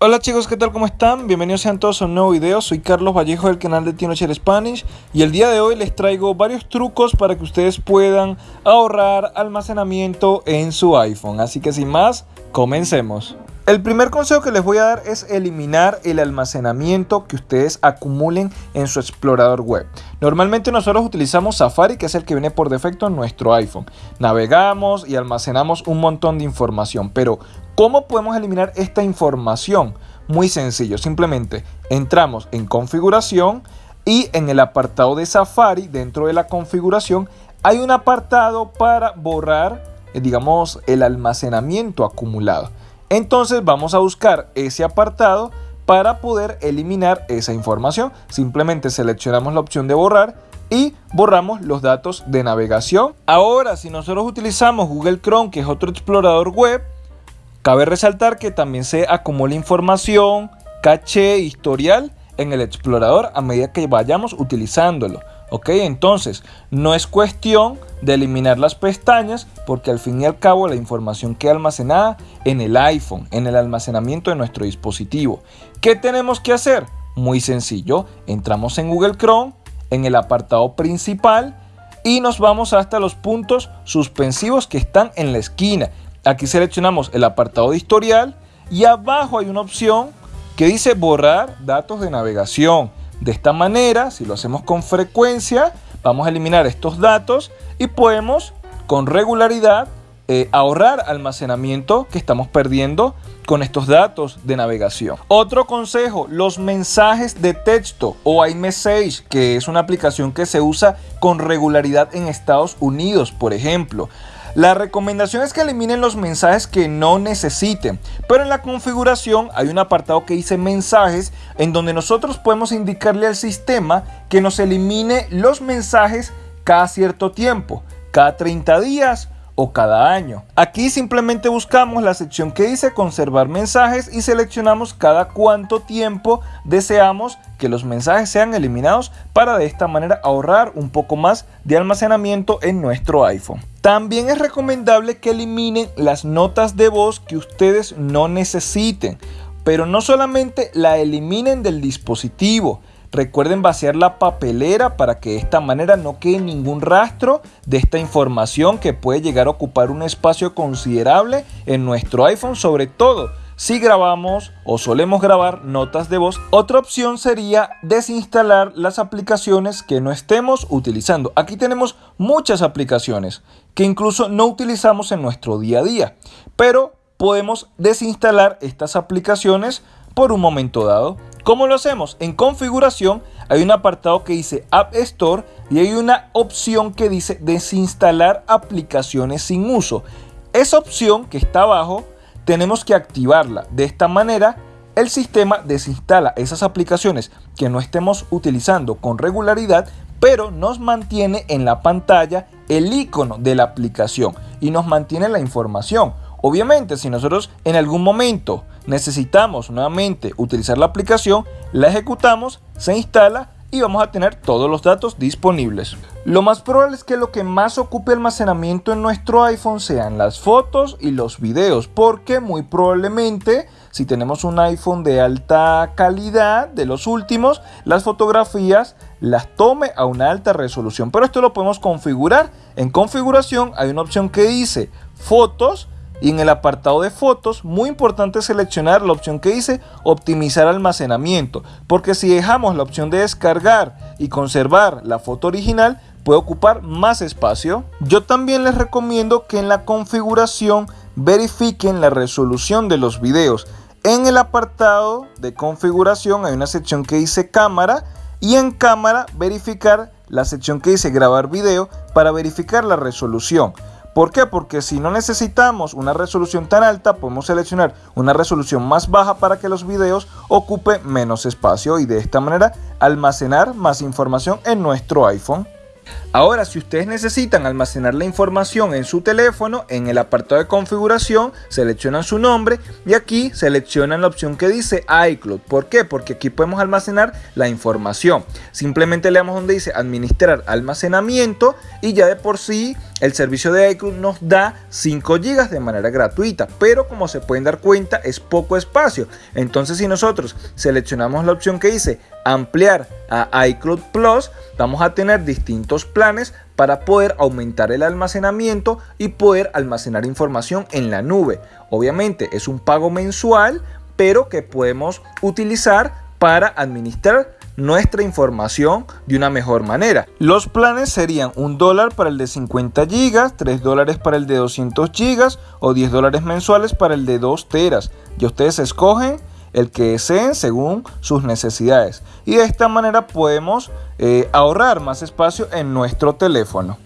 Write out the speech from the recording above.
Hola chicos, ¿qué tal? ¿Cómo están? Bienvenidos sean todos a un nuevo video. Soy Carlos Vallejo del canal de Tinocher Spanish y el día de hoy les traigo varios trucos para que ustedes puedan ahorrar almacenamiento en su iPhone. Así que sin más, comencemos. El primer consejo que les voy a dar es eliminar el almacenamiento que ustedes acumulen en su explorador web. Normalmente nosotros utilizamos Safari, que es el que viene por defecto en nuestro iPhone. Navegamos y almacenamos un montón de información, pero ¿Cómo podemos eliminar esta información? Muy sencillo, simplemente entramos en configuración y en el apartado de Safari, dentro de la configuración, hay un apartado para borrar, eh, digamos, el almacenamiento acumulado. Entonces vamos a buscar ese apartado para poder eliminar esa información. Simplemente seleccionamos la opción de borrar y borramos los datos de navegación. Ahora, si nosotros utilizamos Google Chrome, que es otro explorador web, Cabe resaltar que también se acumula información, caché, historial en el explorador a medida que vayamos utilizándolo. Ok, entonces no es cuestión de eliminar las pestañas porque al fin y al cabo la información queda almacenada en el iPhone, en el almacenamiento de nuestro dispositivo. ¿Qué tenemos que hacer? Muy sencillo, entramos en Google Chrome, en el apartado principal y nos vamos hasta los puntos suspensivos que están en la esquina. Aquí seleccionamos el apartado de historial y abajo hay una opción que dice borrar datos de navegación. De esta manera, si lo hacemos con frecuencia, vamos a eliminar estos datos y podemos con regularidad eh, ahorrar almacenamiento que estamos perdiendo con estos datos de navegación. Otro consejo, los mensajes de texto o iMessage, que es una aplicación que se usa con regularidad en Estados Unidos, por ejemplo. La recomendación es que eliminen los mensajes que no necesiten, pero en la configuración hay un apartado que dice mensajes en donde nosotros podemos indicarle al sistema que nos elimine los mensajes cada cierto tiempo, cada 30 días o cada año. Aquí simplemente buscamos la sección que dice conservar mensajes y seleccionamos cada cuánto tiempo deseamos que los mensajes sean eliminados para de esta manera ahorrar un poco más de almacenamiento en nuestro iPhone. También es recomendable que eliminen las notas de voz que ustedes no necesiten, pero no solamente la eliminen del dispositivo, Recuerden vaciar la papelera para que de esta manera no quede ningún rastro de esta información que puede llegar a ocupar un espacio considerable en nuestro iPhone, sobre todo si grabamos o solemos grabar notas de voz. Otra opción sería desinstalar las aplicaciones que no estemos utilizando. Aquí tenemos muchas aplicaciones que incluso no utilizamos en nuestro día a día, pero podemos desinstalar estas aplicaciones por un momento dado. ¿Cómo lo hacemos? En configuración hay un apartado que dice App Store y hay una opción que dice desinstalar aplicaciones sin uso. Esa opción que está abajo tenemos que activarla. De esta manera el sistema desinstala esas aplicaciones que no estemos utilizando con regularidad, pero nos mantiene en la pantalla el icono de la aplicación y nos mantiene la información. Obviamente, si nosotros en algún momento necesitamos nuevamente utilizar la aplicación, la ejecutamos, se instala y vamos a tener todos los datos disponibles. Lo más probable es que lo que más ocupe almacenamiento en nuestro iPhone sean las fotos y los videos, porque muy probablemente si tenemos un iPhone de alta calidad, de los últimos, las fotografías las tome a una alta resolución. Pero esto lo podemos configurar. En configuración hay una opción que dice fotos y en el apartado de fotos, muy importante seleccionar la opción que dice optimizar almacenamiento, porque si dejamos la opción de descargar y conservar la foto original, puede ocupar más espacio. Yo también les recomiendo que en la configuración verifiquen la resolución de los videos. En el apartado de configuración hay una sección que dice cámara y en cámara verificar la sección que dice grabar video para verificar la resolución. ¿Por qué? Porque si no necesitamos una resolución tan alta, podemos seleccionar una resolución más baja para que los videos ocupen menos espacio y de esta manera almacenar más información en nuestro iPhone. Ahora, si ustedes necesitan almacenar la información en su teléfono, en el apartado de configuración, seleccionan su nombre y aquí seleccionan la opción que dice iCloud. ¿Por qué? Porque aquí podemos almacenar la información. Simplemente le damos donde dice administrar almacenamiento y ya de por sí el servicio de iCloud nos da 5 GB de manera gratuita, pero como se pueden dar cuenta es poco espacio. Entonces si nosotros seleccionamos la opción que dice ampliar a iCloud Plus, vamos a tener distintos planes para poder aumentar el almacenamiento y poder almacenar información en la nube. Obviamente es un pago mensual, pero que podemos utilizar para administrar nuestra información de una mejor manera. Los planes serían un dólar para el de 50 gigas, 3 dólares para el de 200 gigas o 10 dólares mensuales para el de 2 teras. Y ustedes escogen el que deseen según sus necesidades. Y de esta manera podemos eh, ahorrar más espacio en nuestro teléfono.